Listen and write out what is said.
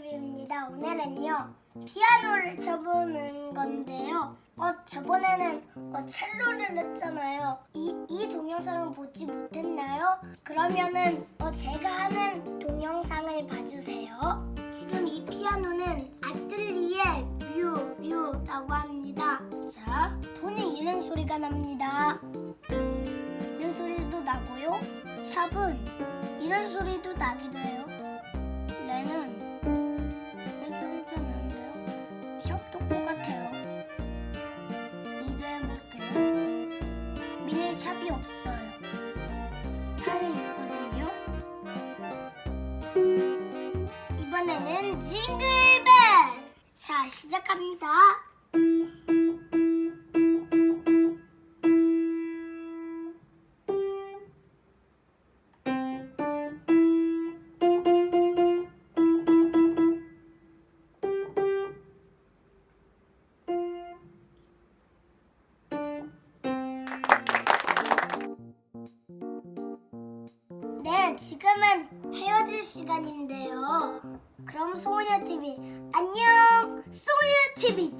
TV입니다. 오늘은요 피아노를 쳐보는 건데요. 어 저번에는 어, 첼로를 했잖아요. 이, 이 동영상을 보지 못했나요? 그러면은 어, 제가 하는 동영상을 봐주세요. 지금 이 피아노는 아틀리에 뮤 뮤라고 합니다. 자 돈이 이런 소리가 납니다. 이런 소리도 나고요. 샵은 이런 소리도 나기도 해요. 샵이 없어요. 팔이 있거든요. 이번에는 징글벨! 자, 시작합니다. 네, 지금은 헤어질 시간인데요. 그럼 소녀TV 안녕! 소녀TV!